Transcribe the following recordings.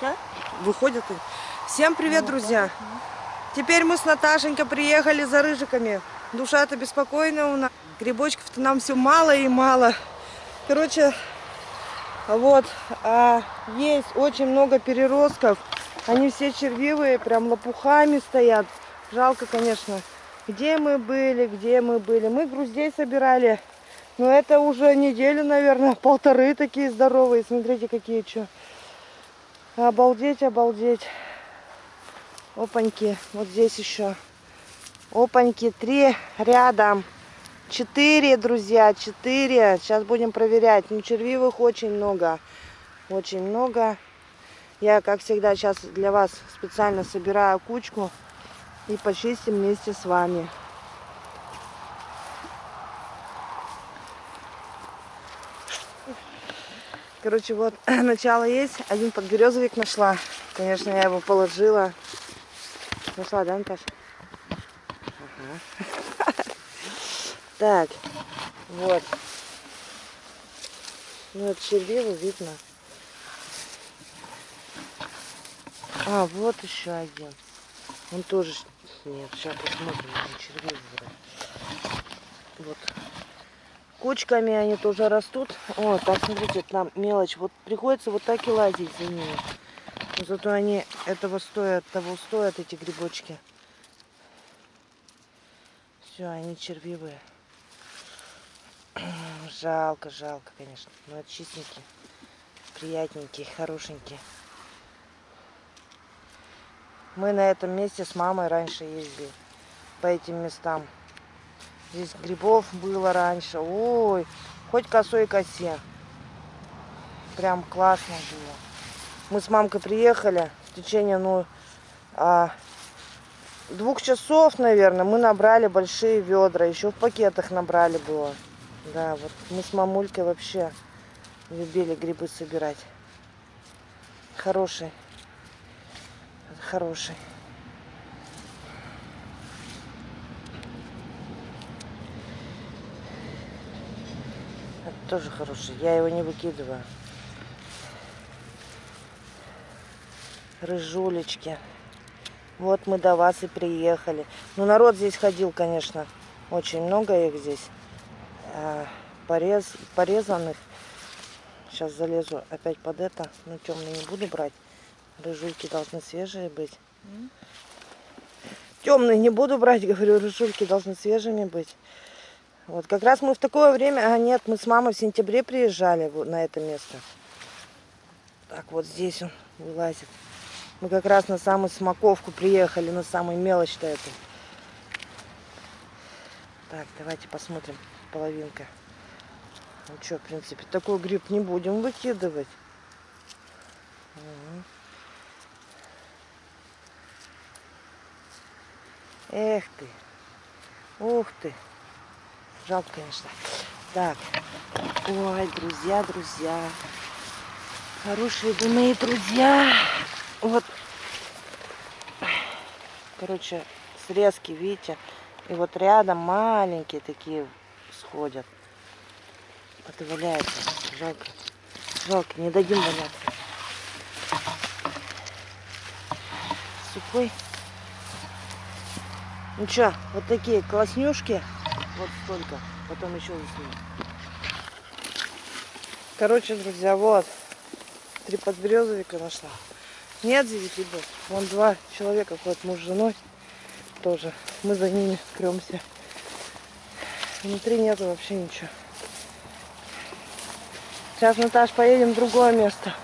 Да? Выходят и... Всем привет, друзья! Теперь мы с Наташенькой приехали за рыжиками. Душа-то беспокойная у нас. Грибочков-то нам все мало и мало. Короче, вот, а, есть очень много переростков. Они все червивые, прям лопухами стоят. Жалко, конечно. Где мы были, где мы были. Мы груздей собирали. Но это уже неделю, наверное, полторы такие здоровые. Смотрите, какие что. Обалдеть, обалдеть. Опаньки, вот здесь еще. Опаньки, три рядом. Четыре, друзья, четыре. Сейчас будем проверять. Ну, червивых очень много. Очень много. Я, как всегда, сейчас для вас специально собираю кучку и почистим вместе с вами. Короче, вот начало есть. Один подберезовик нашла. Конечно, я его положила. Нашла, да, Наташа? Ага. Так, вот. Ну, от червиву видно. А, вот еще один. Он тоже... Нет, сейчас посмотрим, червивый. Вот Кучками они тоже растут. О, так, смотрите, там мелочь. Вот приходится вот так и лазить за ними. Зато они этого стоят, того стоят, эти грибочки. Все, они червивые. Жалко, жалко, конечно. Но это чистенькие, приятненькие, хорошенькие. Мы на этом месте с мамой раньше ездили по этим местам. Здесь грибов было раньше. Ой, хоть косой косе. Прям классно было. Мы с мамкой приехали в течение, ну, а, двух часов, наверное, мы набрали большие ведра. Еще в пакетах набрали было. Да, вот мы с мамулькой вообще любили грибы собирать. Хороший. Хороший. Тоже хороший. Я его не выкидываю. Рыжулечки. Вот мы до вас и приехали. Ну, народ здесь ходил, конечно. Очень много их здесь. А, порез, порезанных. Сейчас залезу опять под это. Но темный не буду брать. Рыжульки должны свежие быть. Темные не буду брать, говорю, рыжульки должны свежими быть. Вот как раз мы в такое время, а нет, мы с мамой в сентябре приезжали на это место. Так вот здесь он вылазит. Мы как раз на самую смоковку приехали, на самую мелочь-то эту. Так, давайте посмотрим, половинка. Ну что, в принципе, такой гриб не будем выкидывать. Эх ты. Ух ты. Жалко, конечно. Так. Ой, друзья, друзья. Хорошие вы мои друзья. Вот. Короче, срезки, видите? И вот рядом маленькие такие сходят. Вот и. Жалко. Жалко, не дадим валяться. Сухой. Ну что, вот такие класснюшки. Вот столько. Потом еще засниму. Короче, друзья, вот. Три подберезовика нашла. Нет здесь грибов. Вон два человека ходят, муж с женой. Тоже. Мы за ними кремся. Внутри нету вообще ничего. Сейчас, Наташ, поедем в другое место.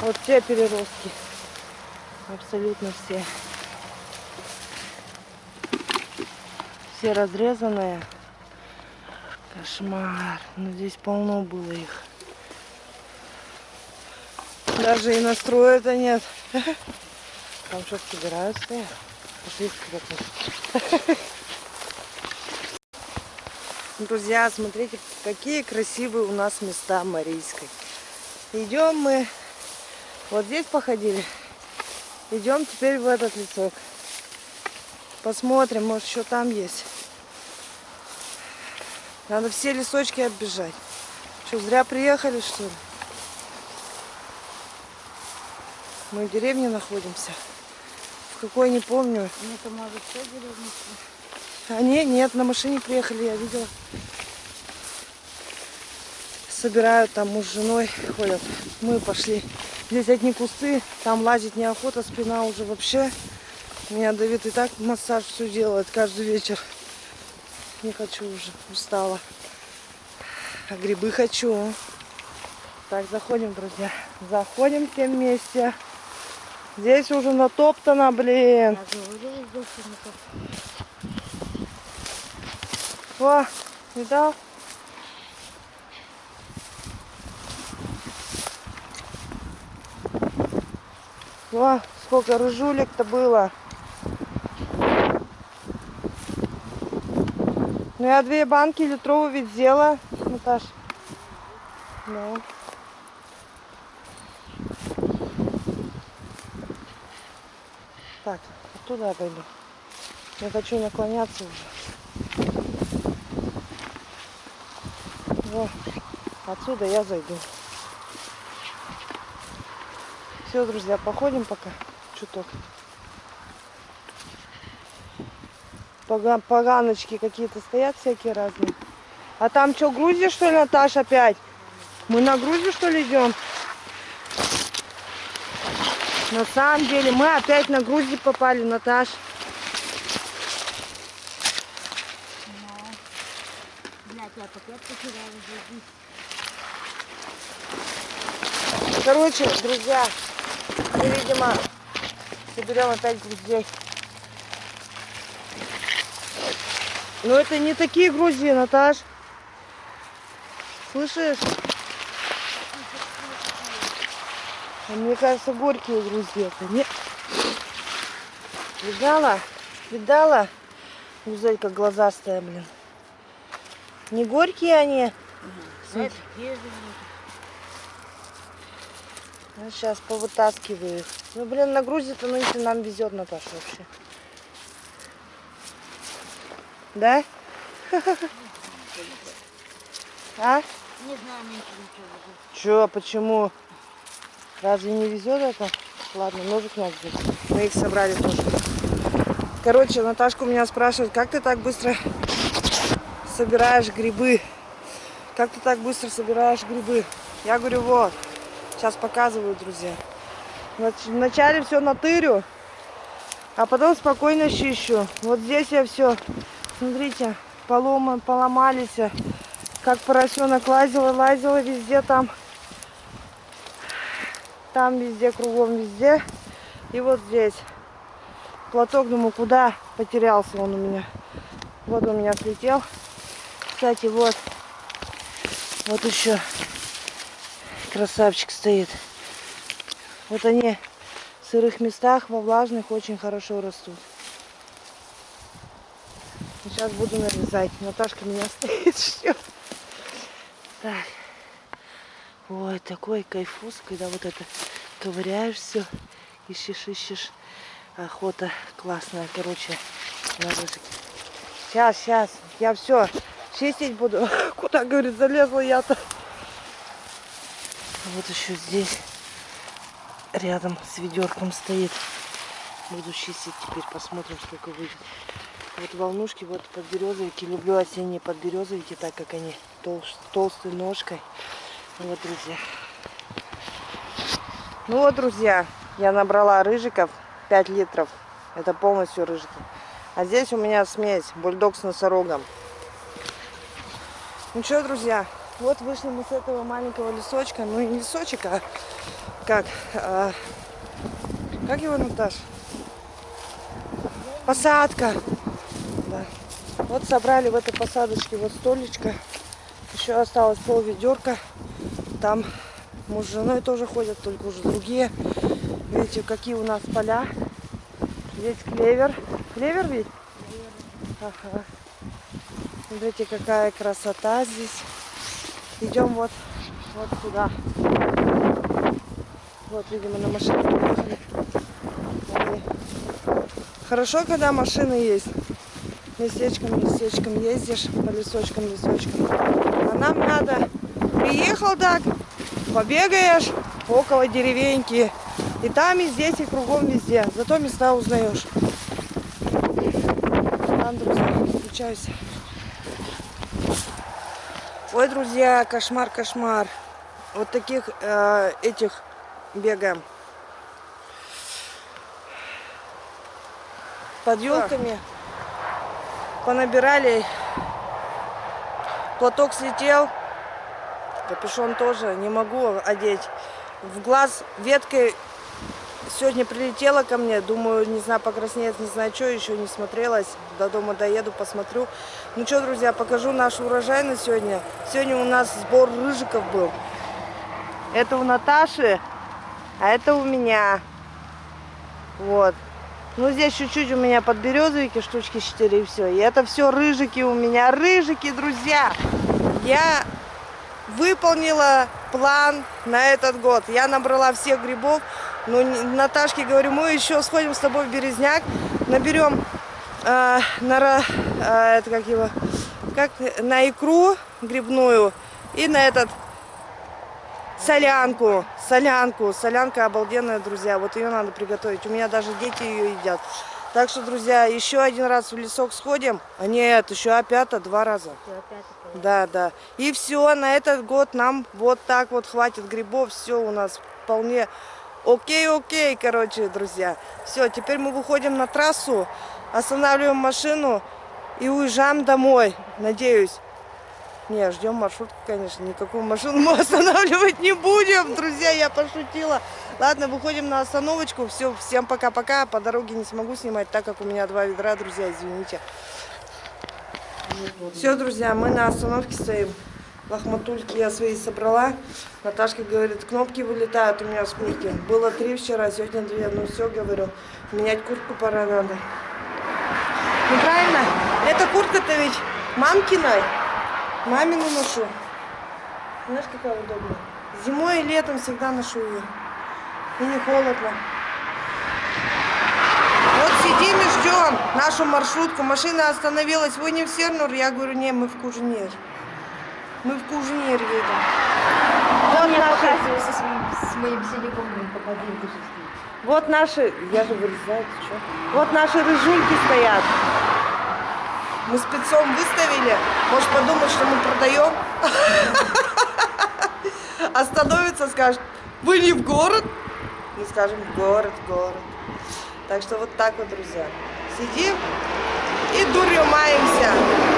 Вот все переростки. Абсолютно все. Все разрезанные. Кошмар. Но ну, здесь полно было их. Даже и настроя-то нет. Там что собирают стоят. Пошли Друзья, смотрите, какие красивые у нас места Марийской. Идем мы, вот здесь походили. Идем теперь в этот лесок. Посмотрим, может, что там есть. Надо все лесочки оббежать. Что, зря приехали, что ли? Мы в деревне находимся. В какой не помню. Ну, это может все деревня. Они нет, на машине приехали, я видела. Собирают там муж с женой ходят. Мы пошли. Здесь одни кусты, там лазить неохота, спина уже вообще. Меня Давид и так массаж все делает каждый вечер. Не хочу уже, устала. А грибы хочу. Так, заходим, друзья. Заходим все вместе. Здесь уже натоптано, блин. О, видал? О, сколько рыжулек-то было. Ну я две банки литровые ведь взяла, Наташ. Ну. Так, оттуда пойду. Я хочу наклоняться уже. Во, отсюда я зайду. Все, друзья, походим пока чуток. Поганочки какие-то стоят всякие разные. А там что, Грузия, что ли, Наташ, опять? Мы на Грузию, что ли, идем? На самом деле, мы опять на Грузию попали, Наташ. Блядь, я опять потеряла жизнь. Короче, друзья, мы, видимо, соберем опять друзей. Но это не такие Грузии, Наташ. Слышишь? А Мне кажется, горькие Грузии это. Не... Видала? Видала? Гузелька глазастая, блин. Не горькие они. Это где Ну, сейчас повытаскиваю их. Ну, блин, на Грузии-то, ну, если нам везет, Наташа, вообще. Да? А? Не знаю, мне ничего Чё, почему? Разве не везет это? Ладно, ножик надо взять. Мы их собрали тоже. Короче, Наташка у меня спрашивает, как ты так быстро собираешь грибы? Как ты так быстро собираешь грибы? Я говорю, вот, сейчас показываю, друзья. Нач- Вначале все натырю, а потом спокойно чищу. Вот здесь я все, смотрите, полома, поломались. Как поросенок лазила, лазила везде там. Там везде, кругом везде. И вот здесь. Платок, думаю, куда потерялся он у меня. Вот он у меня слетел. Кстати, вот. Вот еще красавчик стоит. Вот они в сырых местах, во влажных очень хорошо растут. Сейчас буду нарезать. Наташка меня стоит, ждет. Так. Ой, такой кайфус, когда вот это ковыряешь все, ищешь, ищешь. Охота классная, короче, на. Сейчас, сейчас, я все чистить буду. Куда, говорит, залезла я-то. Вот еще здесь рядом с ведерком стоит. Буду чистить теперь, посмотрим, сколько выйдет. Вот волнушки, вот подберезовики. Люблю осенние подберезовики, так как они толш- толстой ножкой. Ну Вот, друзья. Ну вот, друзья, я набрала рыжиков 5 литров. Это полностью рыжики. А здесь у меня смесь бульдог с носорогом. Ну что, друзья, вот вышли мы с этого маленького лесочка. Ну и не лесочек, а как? а, как его, Наташ? Посадка. Да. Вот собрали в этой посадочке вот столечко. Еще осталось пол ведерка. Там муж с женой тоже ходят, только уже другие. Видите, какие у нас поля. Здесь клевер. Клевер ведь? Ага. Смотрите, какая красота здесь. Идем вот, вот сюда. Вот, видимо, на машине Хорошо, когда машины есть. Местечком, местечком ездишь, по лесочкам, лесочкам. А нам надо, приехал так, побегаешь около деревеньки, И там, и здесь, и кругом везде. Зато места узнаешь. Ладно, друзья, включайся. Ой, друзья, кошмар, кошмар. Вот таких э, этих бегаем. Под елками понабирали. Платок слетел. Капюшон тоже не могу одеть. В глаз веткой сегодня прилетела ко мне. Думаю, не знаю, покраснеет, не знаю, что, еще не смотрелась. До дома доеду, посмотрю. Ну что, друзья, покажу наш урожай на сегодня. Сегодня у нас сбор рыжиков был. Это у Наташи, а это у меня. Вот. Ну, здесь чуть-чуть у меня подберезовики, штучки 4 и все. И это все рыжики у меня. Рыжики, друзья. Я выполнила план на этот год. Я набрала всех грибов. Ну, Наташке говорю, мы еще сходим с тобой в Березняк, наберем э, на, э, это как его, как на икру грибную и на этот солянку, солянку, солянка обалденная, друзья. Вот ее надо приготовить. У меня даже дети ее едят. Так что, друзья, еще один раз в лесок сходим. А нет, еще опять два раза. Это. Да, да. И все, на этот год нам вот так вот хватит грибов. Все у нас вполне окей, окей, короче, друзья. Все, теперь мы выходим на трассу, останавливаем машину и уезжаем домой, надеюсь. Не, ждем маршрутку, конечно. Никакую машину мы останавливать не будем, друзья, я пошутила. Ладно, выходим на остановочку. Все, всем пока-пока. По дороге не смогу снимать, так как у меня два ведра, друзья, извините. Все, друзья, мы на остановке стоим. Лохматульки я свои собрала. Наташка говорит, кнопки вылетают у меня с куртки. Было три вчера, сегодня две. Ну все, говорю, менять куртку пора надо. Ну правильно, эта куртка-то ведь мамкина. Мамину ношу. Знаешь, какая удобная. Зимой и летом всегда ношу ее. И не холодно. Вот сидим и ждем нашу маршрутку. Машина остановилась. Вы не в Сернур? Я говорю, не, мы в Кужнир. Мы в Кужнир едем. Вот Мне наши, своим, с моим силиконом попади в душу вот наши, я же вырезаю, ты что? Вот наши рыжульки стоят. Мы спецом выставили. Может подумать, что мы продаем. Остановится, скажет, вы не в город? Мы скажем, город, город. Так что вот так вот, друзья. Сидим и дурью маемся.